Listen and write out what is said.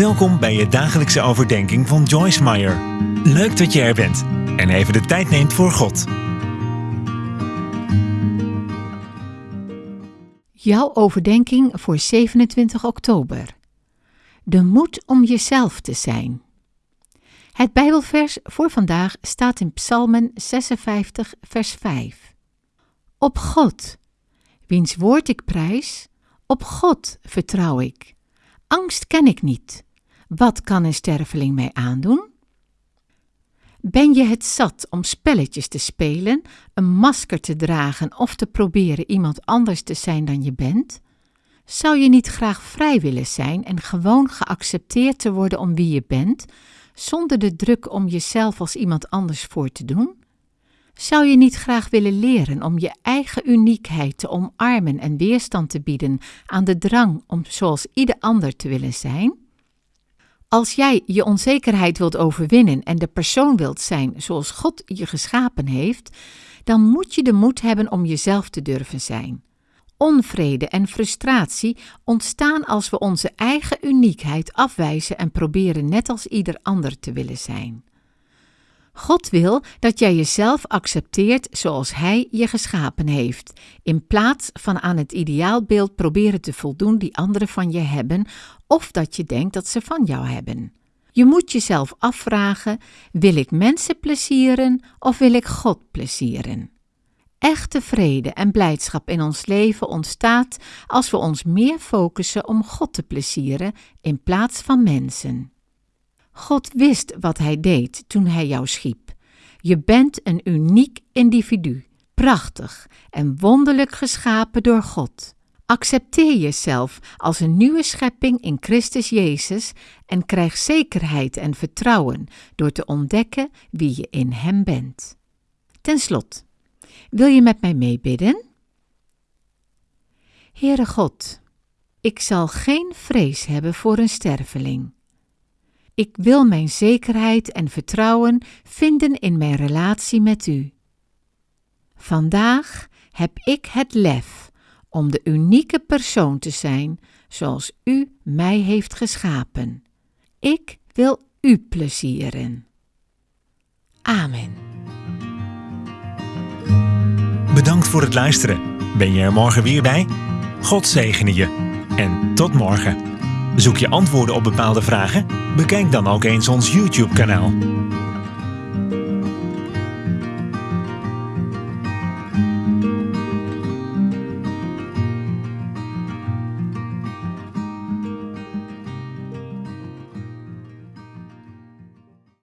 Welkom bij je dagelijkse overdenking van Joyce Meyer. Leuk dat je er bent en even de tijd neemt voor God. Jouw overdenking voor 27 oktober. De moed om jezelf te zijn. Het Bijbelvers voor vandaag staat in Psalmen 56, vers 5. Op God, wiens woord ik prijs, op God vertrouw ik. Angst ken ik niet. Wat kan een sterveling mij aandoen? Ben je het zat om spelletjes te spelen, een masker te dragen of te proberen iemand anders te zijn dan je bent? Zou je niet graag vrij willen zijn en gewoon geaccepteerd te worden om wie je bent, zonder de druk om jezelf als iemand anders voor te doen? Zou je niet graag willen leren om je eigen uniekheid te omarmen en weerstand te bieden aan de drang om zoals ieder ander te willen zijn? Als jij je onzekerheid wilt overwinnen en de persoon wilt zijn zoals God je geschapen heeft, dan moet je de moed hebben om jezelf te durven zijn. Onvrede en frustratie ontstaan als we onze eigen uniekheid afwijzen en proberen net als ieder ander te willen zijn. God wil dat jij jezelf accepteert zoals Hij je geschapen heeft, in plaats van aan het ideaalbeeld proberen te voldoen die anderen van je hebben of dat je denkt dat ze van jou hebben. Je moet jezelf afvragen: wil ik mensen plezieren of wil ik God plezieren? Echte vrede en blijdschap in ons leven ontstaat als we ons meer focussen om God te plezieren in plaats van mensen. God wist wat Hij deed toen Hij jou schiep. Je bent een uniek individu, prachtig en wonderlijk geschapen door God. Accepteer jezelf als een nieuwe schepping in Christus Jezus en krijg zekerheid en vertrouwen door te ontdekken wie je in Hem bent. Ten slot, wil je met mij meebidden? Heere God, ik zal geen vrees hebben voor een sterveling. Ik wil mijn zekerheid en vertrouwen vinden in mijn relatie met U. Vandaag heb ik het lef om de unieke persoon te zijn zoals U mij heeft geschapen. Ik wil U plezieren. Amen. Bedankt voor het luisteren. Ben je er morgen weer bij? God zegene je. En tot morgen. Zoek je antwoorden op bepaalde vragen? Bekijk dan ook eens ons YouTube-kanaal.